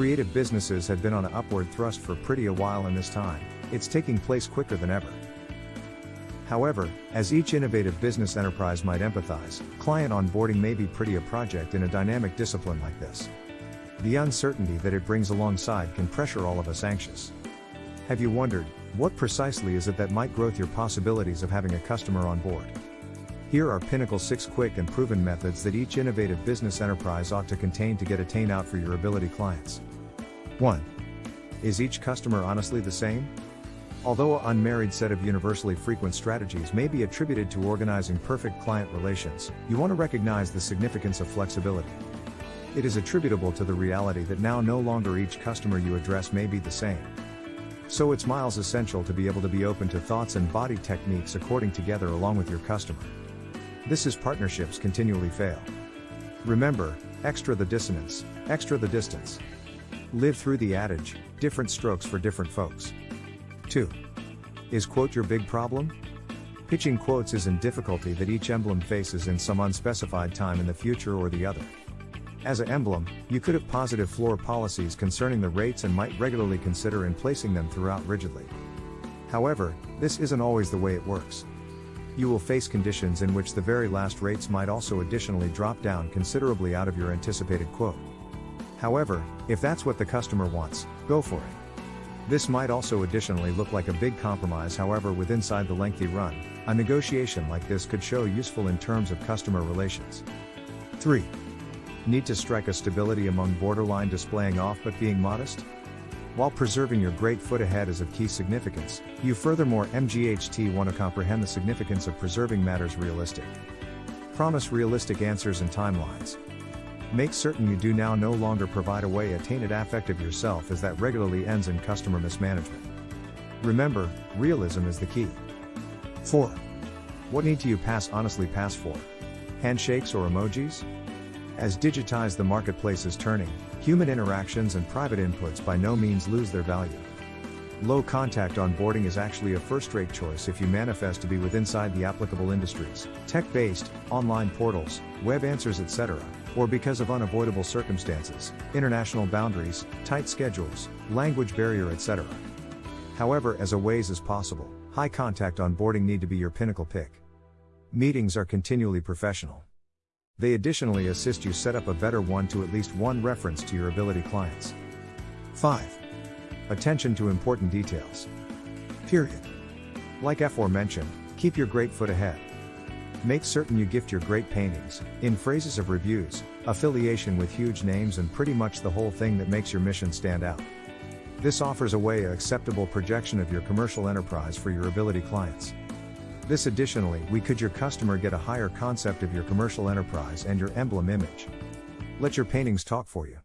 Creative businesses have been on an upward thrust for pretty a while in this time, it's taking place quicker than ever. However, as each innovative business enterprise might empathize, client onboarding may be pretty a project in a dynamic discipline like this. The uncertainty that it brings alongside can pressure all of us anxious. Have you wondered, what precisely is it that might growth your possibilities of having a customer on board? Here are Pinnacle 6 quick and proven methods that each innovative business enterprise ought to contain to get attain out for your ability clients. 1. Is each customer honestly the same? Although a unmarried set of universally frequent strategies may be attributed to organizing perfect client relations, you want to recognize the significance of flexibility. It is attributable to the reality that now no longer each customer you address may be the same. So it's miles essential to be able to be open to thoughts and body techniques according together along with your customer. This is partnerships continually fail. Remember, extra the dissonance, extra the distance. Live through the adage, different strokes for different folks. 2. Is quote your big problem? Pitching quotes is in difficulty that each emblem faces in some unspecified time in the future or the other. As an emblem, you could have positive floor policies concerning the rates and might regularly consider in placing them throughout rigidly. However, this isn't always the way it works. You will face conditions in which the very last rates might also additionally drop down considerably out of your anticipated quote. However, if that's what the customer wants, go for it. This might also additionally look like a big compromise however with inside the lengthy run, a negotiation like this could show useful in terms of customer relations. 3. Need to strike a stability among borderline displaying off but being modest? While preserving your great foot ahead is of key significance, you furthermore MGHT want to comprehend the significance of preserving matters realistic. Promise realistic answers and timelines, Make certain you do now no longer provide away a tainted affect of yourself as that regularly ends in customer mismanagement. Remember, realism is the key. 4. What need to you pass honestly pass for? Handshakes or emojis? As digitize the marketplace is turning, human interactions and private inputs by no means lose their value. Low contact onboarding is actually a first rate choice if you manifest to be with inside the applicable industries, tech based, online portals, web answers, etc or because of unavoidable circumstances, international boundaries, tight schedules, language barrier etc. However as a ways as possible, high contact onboarding need to be your pinnacle pick. Meetings are continually professional. They additionally assist you set up a better one to at least one reference to your ability clients. 5. Attention to important details. Period. Like aforementioned, keep your great foot ahead. Make certain you gift your great paintings, in phrases of reviews, affiliation with huge names and pretty much the whole thing that makes your mission stand out. This offers a way acceptable projection of your commercial enterprise for your ability clients. This additionally, we could your customer get a higher concept of your commercial enterprise and your emblem image. Let your paintings talk for you.